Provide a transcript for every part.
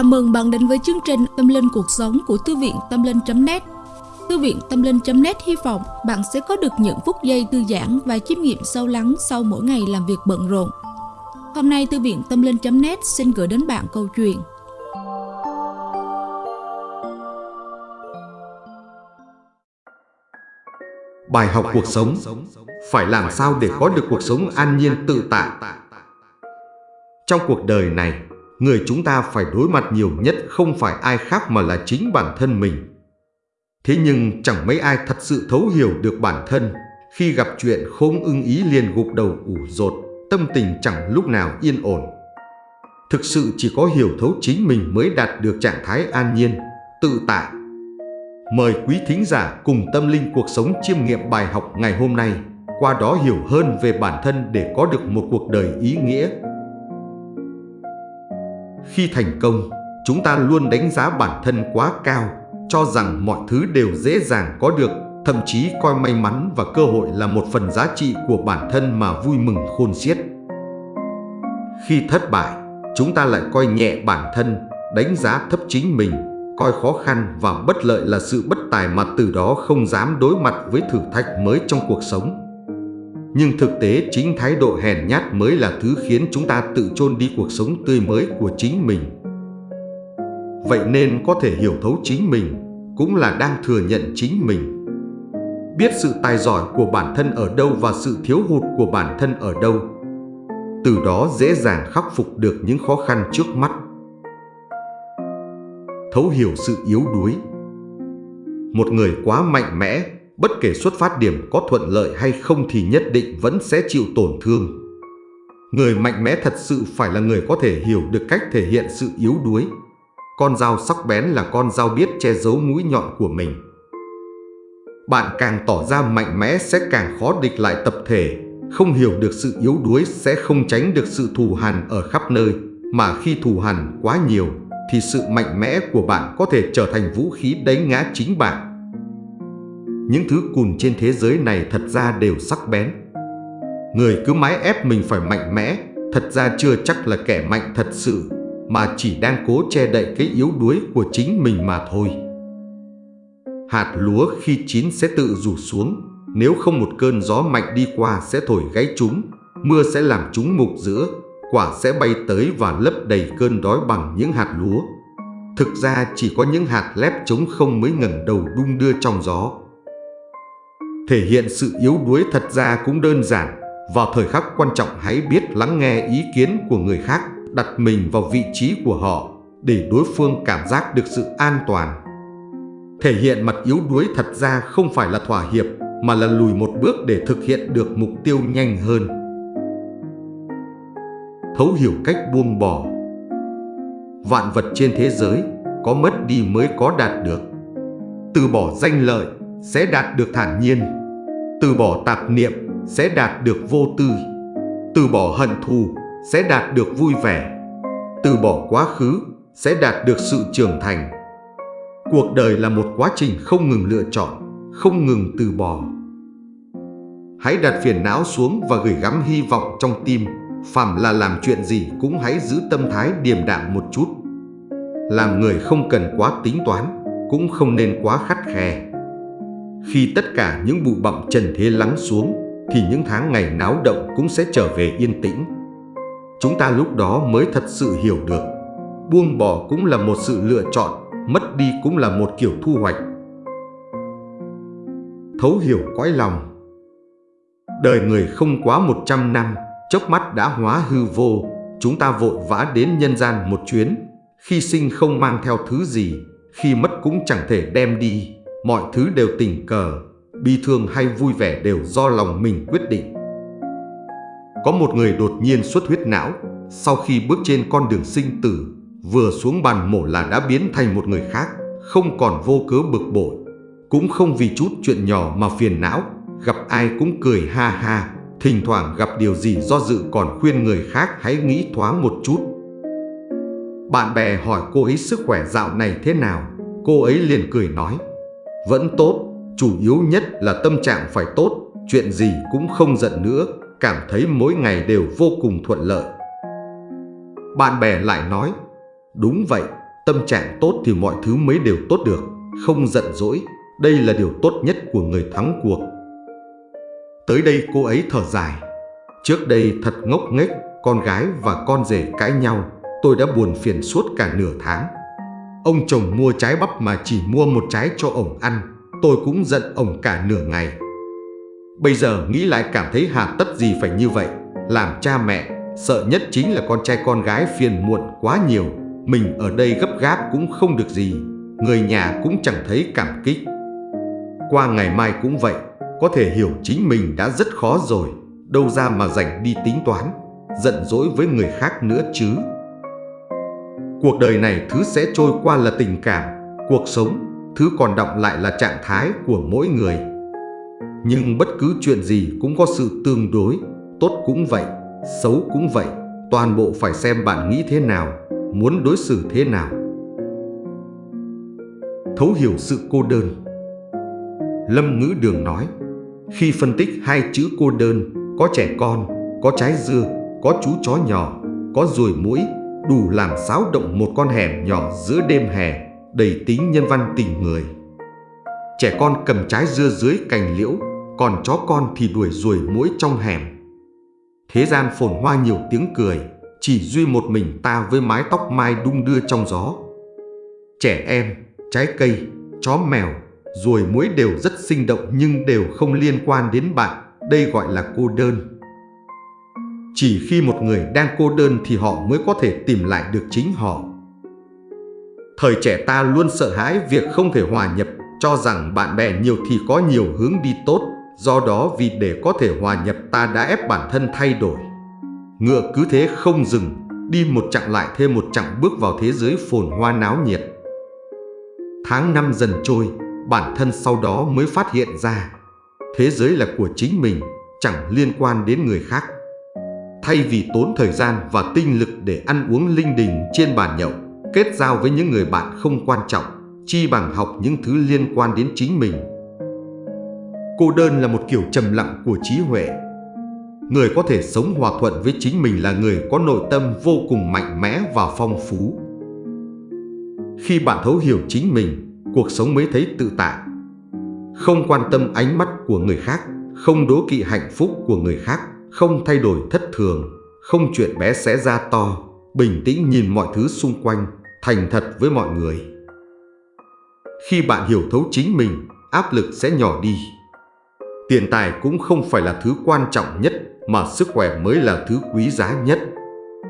Chào mừng bạn đến với chương trình Tâm Linh Cuộc Sống của Thư viện Tâm Linh.net Thư viện Tâm Linh.net hy vọng bạn sẽ có được những phút giây thư giãn và chiêm nghiệm sâu lắng sau mỗi ngày làm việc bận rộn. Hôm nay, Thư viện Tâm Linh.net xin gửi đến bạn câu chuyện. Bài học cuộc sống. Phải làm sao để có được cuộc sống an nhiên, tự tại? Trong cuộc đời này người chúng ta phải đối mặt nhiều nhất không phải ai khác mà là chính bản thân mình. Thế nhưng chẳng mấy ai thật sự thấu hiểu được bản thân, khi gặp chuyện không ưng ý liền gục đầu ủ rột, tâm tình chẳng lúc nào yên ổn. Thực sự chỉ có hiểu thấu chính mình mới đạt được trạng thái an nhiên, tự tại. Mời quý thính giả cùng tâm linh cuộc sống chiêm nghiệm bài học ngày hôm nay, qua đó hiểu hơn về bản thân để có được một cuộc đời ý nghĩa, khi thành công, chúng ta luôn đánh giá bản thân quá cao, cho rằng mọi thứ đều dễ dàng có được, thậm chí coi may mắn và cơ hội là một phần giá trị của bản thân mà vui mừng khôn xiết. Khi thất bại, chúng ta lại coi nhẹ bản thân, đánh giá thấp chính mình, coi khó khăn và bất lợi là sự bất tài mà từ đó không dám đối mặt với thử thách mới trong cuộc sống. Nhưng thực tế chính thái độ hèn nhát mới là thứ khiến chúng ta tự chôn đi cuộc sống tươi mới của chính mình. Vậy nên có thể hiểu thấu chính mình, cũng là đang thừa nhận chính mình. Biết sự tài giỏi của bản thân ở đâu và sự thiếu hụt của bản thân ở đâu. Từ đó dễ dàng khắc phục được những khó khăn trước mắt. Thấu hiểu sự yếu đuối Một người quá mạnh mẽ Bất kể xuất phát điểm có thuận lợi hay không thì nhất định vẫn sẽ chịu tổn thương. Người mạnh mẽ thật sự phải là người có thể hiểu được cách thể hiện sự yếu đuối. Con dao sắc bén là con dao biết che giấu mũi nhọn của mình. Bạn càng tỏ ra mạnh mẽ sẽ càng khó địch lại tập thể, không hiểu được sự yếu đuối sẽ không tránh được sự thù hằn ở khắp nơi, mà khi thù hằn quá nhiều thì sự mạnh mẽ của bạn có thể trở thành vũ khí đánh ngã chính bạn những thứ cùn trên thế giới này thật ra đều sắc bén. Người cứ mãi ép mình phải mạnh mẽ, thật ra chưa chắc là kẻ mạnh thật sự, mà chỉ đang cố che đậy cái yếu đuối của chính mình mà thôi. Hạt lúa khi chín sẽ tự rủ xuống, nếu không một cơn gió mạnh đi qua sẽ thổi gáy chúng, mưa sẽ làm chúng mục giữa, quả sẽ bay tới và lấp đầy cơn đói bằng những hạt lúa. Thực ra chỉ có những hạt lép trống không mới ngẩng đầu đung đưa trong gió. Thể hiện sự yếu đuối thật ra cũng đơn giản. Vào thời khắc quan trọng hãy biết lắng nghe ý kiến của người khác, đặt mình vào vị trí của họ để đối phương cảm giác được sự an toàn. Thể hiện mặt yếu đuối thật ra không phải là thỏa hiệp mà là lùi một bước để thực hiện được mục tiêu nhanh hơn. Thấu hiểu cách buông bỏ Vạn vật trên thế giới có mất đi mới có đạt được. Từ bỏ danh lợi sẽ đạt được thản nhiên từ bỏ tạp niệm sẽ đạt được vô tư. Từ bỏ hận thù sẽ đạt được vui vẻ. Từ bỏ quá khứ sẽ đạt được sự trưởng thành. Cuộc đời là một quá trình không ngừng lựa chọn, Không ngừng từ bỏ. Hãy đặt phiền não xuống và gửi gắm hy vọng trong tim. Phàm là làm chuyện gì cũng hãy giữ tâm thái điềm đạm một chút. Làm người không cần quá tính toán, Cũng không nên quá khắt khe khi tất cả những bụi bặm trần thế lắng xuống thì những tháng ngày náo động cũng sẽ trở về yên tĩnh. Chúng ta lúc đó mới thật sự hiểu được. Buông bỏ cũng là một sự lựa chọn, mất đi cũng là một kiểu thu hoạch. Thấu hiểu cõi lòng Đời người không quá 100 năm, chốc mắt đã hóa hư vô, chúng ta vội vã đến nhân gian một chuyến, khi sinh không mang theo thứ gì, khi mất cũng chẳng thể đem đi. Mọi thứ đều tình cờ, bi thương hay vui vẻ đều do lòng mình quyết định. Có một người đột nhiên xuất huyết não, sau khi bước trên con đường sinh tử, vừa xuống bàn mổ là đã biến thành một người khác, không còn vô cớ bực bội, cũng không vì chút chuyện nhỏ mà phiền não, gặp ai cũng cười ha ha, thỉnh thoảng gặp điều gì do dự còn khuyên người khác hãy nghĩ thoáng một chút. Bạn bè hỏi cô ấy sức khỏe dạo này thế nào, cô ấy liền cười nói, vẫn tốt, chủ yếu nhất là tâm trạng phải tốt, chuyện gì cũng không giận nữa, cảm thấy mỗi ngày đều vô cùng thuận lợi. Bạn bè lại nói, đúng vậy, tâm trạng tốt thì mọi thứ mới đều tốt được, không giận dỗi, đây là điều tốt nhất của người thắng cuộc. Tới đây cô ấy thở dài. Trước đây thật ngốc nghếch, con gái và con rể cãi nhau, tôi đã buồn phiền suốt cả nửa tháng. Ông chồng mua trái bắp mà chỉ mua một trái cho ổng ăn, tôi cũng giận ổng cả nửa ngày. Bây giờ nghĩ lại cảm thấy hà tất gì phải như vậy, làm cha mẹ, sợ nhất chính là con trai con gái phiền muộn quá nhiều, mình ở đây gấp gáp cũng không được gì, người nhà cũng chẳng thấy cảm kích. Qua ngày mai cũng vậy, có thể hiểu chính mình đã rất khó rồi, đâu ra mà rảnh đi tính toán, giận dỗi với người khác nữa chứ. Cuộc đời này thứ sẽ trôi qua là tình cảm, cuộc sống, thứ còn đọng lại là trạng thái của mỗi người. Nhưng bất cứ chuyện gì cũng có sự tương đối, tốt cũng vậy, xấu cũng vậy, toàn bộ phải xem bạn nghĩ thế nào, muốn đối xử thế nào. Thấu hiểu sự cô đơn Lâm Ngữ Đường nói, khi phân tích hai chữ cô đơn, có trẻ con, có trái dưa, có chú chó nhỏ, có ruồi mũi, đủ làm xáo động một con hẻm nhỏ giữa đêm hè, đầy tính nhân văn tình người. Trẻ con cầm trái dưa dưới cành liễu, còn chó con thì đuổi ruồi mũi trong hẻm. Thế gian phồn hoa nhiều tiếng cười, chỉ duy một mình ta với mái tóc mai đung đưa trong gió. Trẻ em, trái cây, chó mèo, ruồi muối đều rất sinh động nhưng đều không liên quan đến bạn, đây gọi là cô đơn. Chỉ khi một người đang cô đơn thì họ mới có thể tìm lại được chính họ. Thời trẻ ta luôn sợ hãi việc không thể hòa nhập, cho rằng bạn bè nhiều thì có nhiều hướng đi tốt, do đó vì để có thể hòa nhập ta đã ép bản thân thay đổi. Ngựa cứ thế không dừng, đi một chặng lại thêm một chặng bước vào thế giới phồn hoa náo nhiệt. Tháng năm dần trôi, bản thân sau đó mới phát hiện ra thế giới là của chính mình, chẳng liên quan đến người khác. Thay vì tốn thời gian và tinh lực để ăn uống linh đình trên bàn nhậu, kết giao với những người bạn không quan trọng, chi bằng học những thứ liên quan đến chính mình. Cô đơn là một kiểu trầm lặng của trí huệ. Người có thể sống hòa thuận với chính mình là người có nội tâm vô cùng mạnh mẽ và phong phú. Khi bạn thấu hiểu chính mình, cuộc sống mới thấy tự tại. Không quan tâm ánh mắt của người khác, không đố kỵ hạnh phúc của người khác, không thay đổi thất thường, không chuyện bé sẽ ra to, bình tĩnh nhìn mọi thứ xung quanh, thành thật với mọi người. Khi bạn hiểu thấu chính mình, áp lực sẽ nhỏ đi. Tiền tài cũng không phải là thứ quan trọng nhất mà sức khỏe mới là thứ quý giá nhất.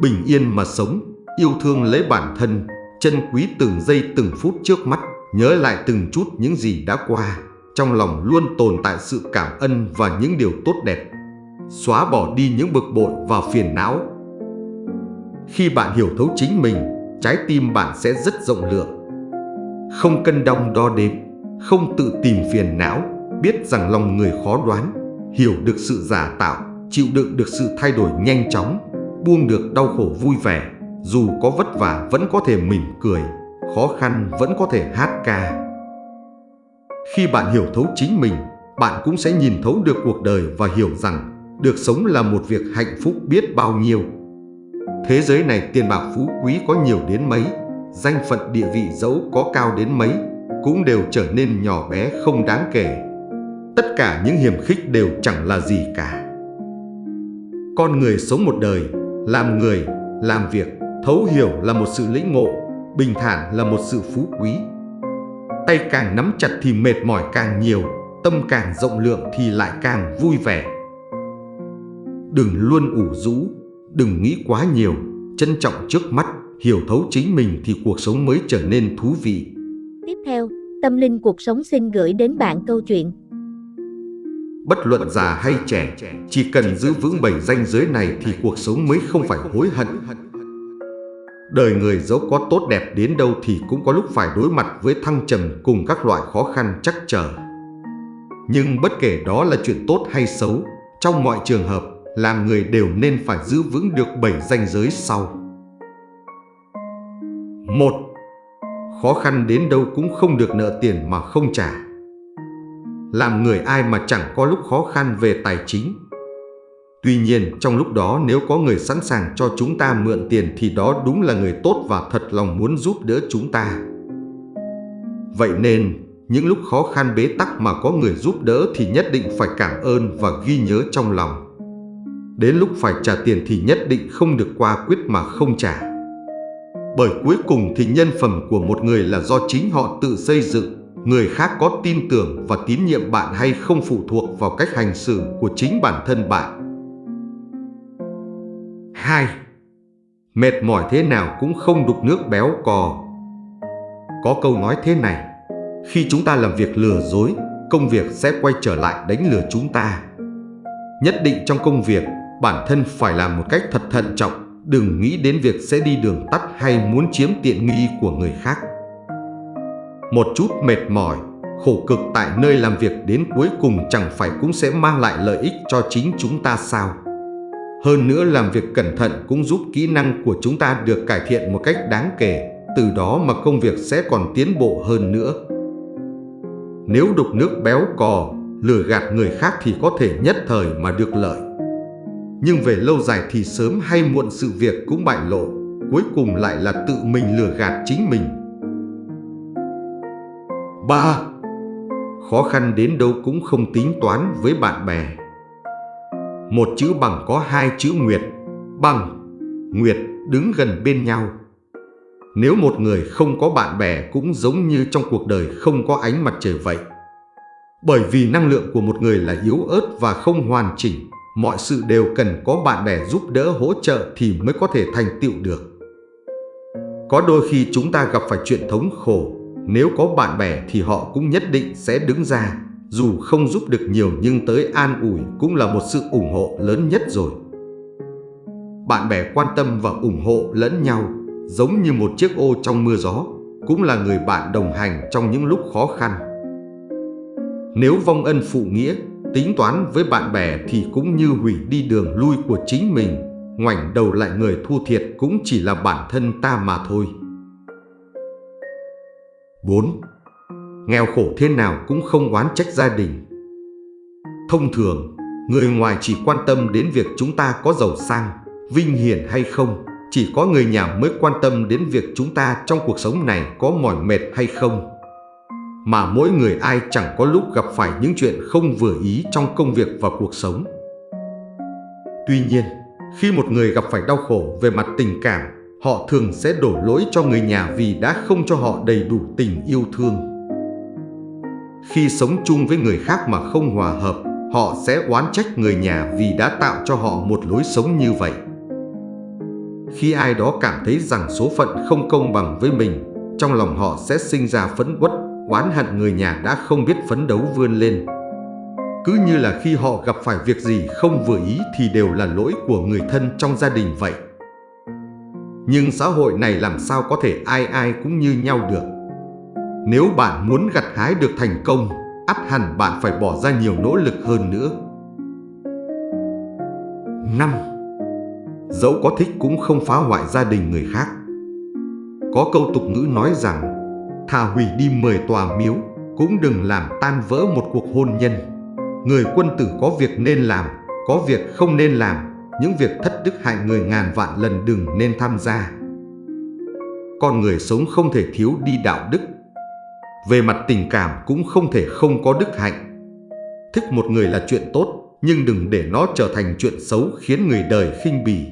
Bình yên mà sống, yêu thương lấy bản thân, chân quý từng giây từng phút trước mắt nhớ lại từng chút những gì đã qua, trong lòng luôn tồn tại sự cảm ơn và những điều tốt đẹp, xóa bỏ đi những bực bội và phiền não. Khi bạn hiểu thấu chính mình, trái tim bạn sẽ rất rộng lượng. Không cân đong đo đếm, không tự tìm phiền não, biết rằng lòng người khó đoán, hiểu được sự giả tạo, chịu đựng được sự thay đổi nhanh chóng, buông được đau khổ vui vẻ, dù có vất vả vẫn có thể mỉm cười khó khăn vẫn có thể hát ca. Khi bạn hiểu thấu chính mình, bạn cũng sẽ nhìn thấu được cuộc đời và hiểu rằng được sống là một việc hạnh phúc biết bao nhiêu. Thế giới này tiền bạc phú quý có nhiều đến mấy, danh phận địa vị dẫu có cao đến mấy, cũng đều trở nên nhỏ bé không đáng kể. Tất cả những hiểm khích đều chẳng là gì cả. Con người sống một đời, làm người, làm việc, thấu hiểu là một sự lĩnh ngộ bình thản là một sự phú quý. Tay càng nắm chặt thì mệt mỏi càng nhiều, tâm càng rộng lượng thì lại càng vui vẻ. Đừng luôn ủ rũ, đừng nghĩ quá nhiều, trân trọng trước mắt, hiểu thấu chính mình thì cuộc sống mới trở nên thú vị. Tiếp theo, Tâm Linh Cuộc Sống xin gửi đến bạn câu chuyện. Bất luận già hay trẻ, chỉ cần giữ vững bảy danh giới này thì cuộc sống mới không phải hối hận, Đời người dẫu có tốt đẹp đến đâu thì cũng có lúc phải đối mặt với thăng trầm cùng các loại khó khăn chắc trở. Nhưng bất kể đó là chuyện tốt hay xấu, trong mọi trường hợp, làm người đều nên phải giữ vững được bảy danh giới sau. một Khó khăn đến đâu cũng không được nợ tiền mà không trả. Làm người ai mà chẳng có lúc khó khăn về tài chính. Tuy nhiên, trong lúc đó nếu có người sẵn sàng cho chúng ta mượn tiền thì đó đúng là người tốt và thật lòng muốn giúp đỡ chúng ta. Vậy nên, những lúc khó khăn bế tắc mà có người giúp đỡ thì nhất định phải cảm ơn và ghi nhớ trong lòng. Đến lúc phải trả tiền thì nhất định không được qua quyết mà không trả. Bởi cuối cùng thì nhân phẩm của một người là do chính họ tự xây dựng, người khác có tin tưởng và tín nhiệm bạn hay không phụ thuộc vào cách hành xử của chính bản thân bạn. 2. Mệt mỏi thế nào cũng không đục nước béo cò. Có câu nói thế này, khi chúng ta làm việc lừa dối, công việc sẽ quay trở lại đánh lừa chúng ta. Nhất định trong công việc, bản thân phải làm một cách thật thận trọng, đừng nghĩ đến việc sẽ đi đường tắt hay muốn chiếm tiện nghi của người khác. Một chút mệt mỏi, khổ cực tại nơi làm việc đến cuối cùng chẳng phải cũng sẽ mang lại lợi ích cho chính chúng ta sao? Hơn nữa làm việc cẩn thận cũng giúp kỹ năng của chúng ta được cải thiện một cách đáng kể, từ đó mà công việc sẽ còn tiến bộ hơn nữa. Nếu đục nước béo cò, lừa gạt người khác thì có thể nhất thời mà được lợi. Nhưng về lâu dài thì sớm hay muộn sự việc cũng bại lộ, cuối cùng lại là tự mình lừa gạt chính mình. 3. Khó khăn đến đâu cũng không tính toán với bạn bè. Một chữ bằng có hai chữ nguyệt, bằng, nguyệt đứng gần bên nhau. Nếu một người không có bạn bè cũng giống như trong cuộc đời không có ánh mặt trời vậy. Bởi vì năng lượng của một người là yếu ớt và không hoàn chỉnh, mọi sự đều cần có bạn bè giúp đỡ hỗ trợ thì mới có thể thành tựu được. Có đôi khi chúng ta gặp phải chuyện thống khổ, nếu có bạn bè thì họ cũng nhất định sẽ đứng ra, dù không giúp được nhiều nhưng tới an ủi cũng là một sự ủng hộ lớn nhất rồi. Bạn bè quan tâm và ủng hộ lẫn nhau giống như một chiếc ô trong mưa gió, cũng là người bạn đồng hành trong những lúc khó khăn. Nếu vong ân phụ nghĩa, tính toán với bạn bè thì cũng như hủy đi đường lui của chính mình, ngoảnh đầu lại người thua thiệt cũng chỉ là bản thân ta mà thôi. 4. Nghèo khổ thế nào cũng không oán trách gia đình. Thông thường, người ngoài chỉ quan tâm đến việc chúng ta có giàu sang, vinh hiển hay không, chỉ có người nhà mới quan tâm đến việc chúng ta trong cuộc sống này có mỏi mệt hay không. Mà mỗi người ai chẳng có lúc gặp phải những chuyện không vừa ý trong công việc và cuộc sống. Tuy nhiên, khi một người gặp phải đau khổ về mặt tình cảm, họ thường sẽ đổ lỗi cho người nhà vì đã không cho họ đầy đủ tình yêu thương. Khi sống chung với người khác mà không hòa hợp, họ sẽ oán trách người nhà vì đã tạo cho họ một lối sống như vậy. Khi ai đó cảm thấy rằng số phận không công bằng với mình, trong lòng họ sẽ sinh ra phẫn uất, oán hận người nhà đã không biết phấn đấu vươn lên. Cứ như là khi họ gặp phải việc gì không vừa ý thì đều là lỗi của người thân trong gia đình vậy. Nhưng xã hội này làm sao có thể ai ai cũng như nhau được. Nếu bạn muốn gặt hái được thành công, ắt hẳn bạn phải bỏ ra nhiều nỗ lực hơn nữa. 5 dẫu có thích cũng không phá hoại gia đình người khác. Có câu tục ngữ nói rằng, thà hủy đi 10 tòa miếu, cũng đừng làm tan vỡ một cuộc hôn nhân. Người quân tử có việc nên làm, có việc không nên làm, những việc thất đức hại người ngàn vạn lần đừng nên tham gia. Con người sống không thể thiếu đi đạo đức. Về mặt tình cảm cũng không thể không có đức hạnh. Thích một người là chuyện tốt, nhưng đừng để nó trở thành chuyện xấu khiến người đời khinh bỉ.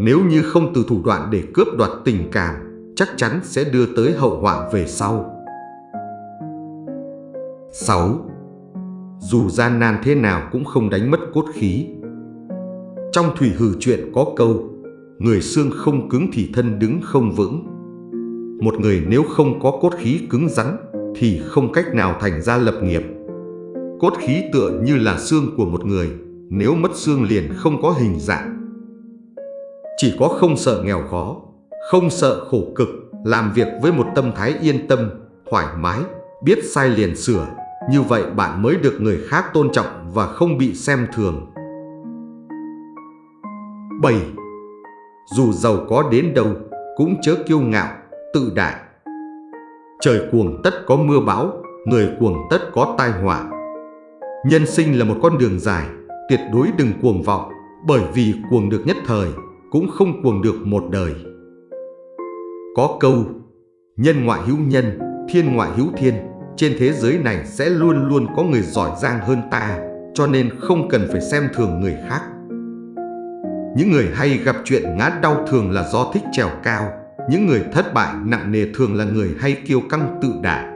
Nếu như không từ thủ đoạn để cướp đoạt tình cảm, chắc chắn sẽ đưa tới hậu họa về sau. 6. Dù gian nan thế nào cũng không đánh mất cốt khí. Trong thủy hử chuyện có câu, người xương không cứng thì thân đứng không vững. Một người nếu không có cốt khí cứng rắn thì không cách nào thành ra lập nghiệp. Cốt khí tựa như là xương của một người, nếu mất xương liền không có hình dạng. Chỉ có không sợ nghèo khó, không sợ khổ cực, làm việc với một tâm thái yên tâm, thoải mái, biết sai liền sửa. Như vậy bạn mới được người khác tôn trọng và không bị xem thường. 7. Dù giàu có đến đâu, cũng chớ kiêu ngạo, tự đại. Trời cuồng tất có mưa bão, người cuồng tất có tai họa. Nhân sinh là một con đường dài, tuyệt đối đừng cuồng vọng, bởi vì cuồng được nhất thời, cũng không cuồng được một đời. Có câu, nhân ngoại hữu nhân, thiên ngoại hữu thiên, trên thế giới này sẽ luôn luôn có người giỏi giang hơn ta, cho nên không cần phải xem thường người khác. Những người hay gặp chuyện ngã đau thường là do thích trèo cao, những người thất bại nặng nề thường là người hay kiêu căng tự đại.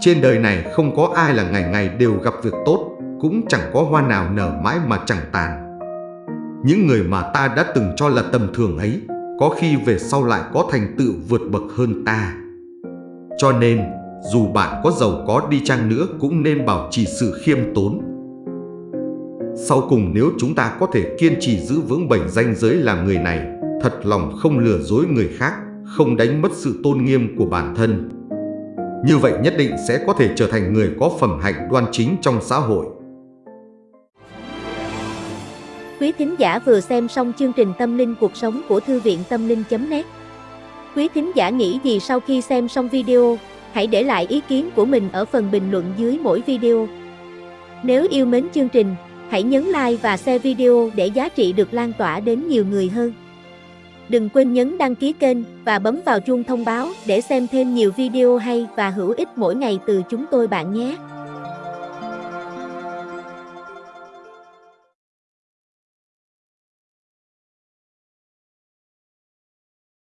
Trên đời này không có ai là ngày ngày đều gặp việc tốt, cũng chẳng có hoa nào nở mãi mà chẳng tàn. Những người mà ta đã từng cho là tầm thường ấy, có khi về sau lại có thành tựu vượt bậc hơn ta. Cho nên, dù bạn có giàu có đi chăng nữa cũng nên bảo trì sự khiêm tốn. Sau cùng nếu chúng ta có thể kiên trì giữ vững bảy danh giới làm người này, thật lòng không lừa dối người khác, không đánh mất sự tôn nghiêm của bản thân. Như vậy nhất định sẽ có thể trở thành người có phẩm hạnh đoan chính trong xã hội. Quý thính giả vừa xem xong chương trình Tâm linh cuộc sống của Thư viện Tâm linh.net Quý thính giả nghĩ gì sau khi xem xong video, hãy để lại ý kiến của mình ở phần bình luận dưới mỗi video. Nếu yêu mến chương trình, hãy nhấn like và share video để giá trị được lan tỏa đến nhiều người hơn. Đừng quên nhấn đăng ký kênh và bấm vào chuông thông báo để xem thêm nhiều video hay và hữu ích mỗi ngày từ chúng tôi bạn nhé.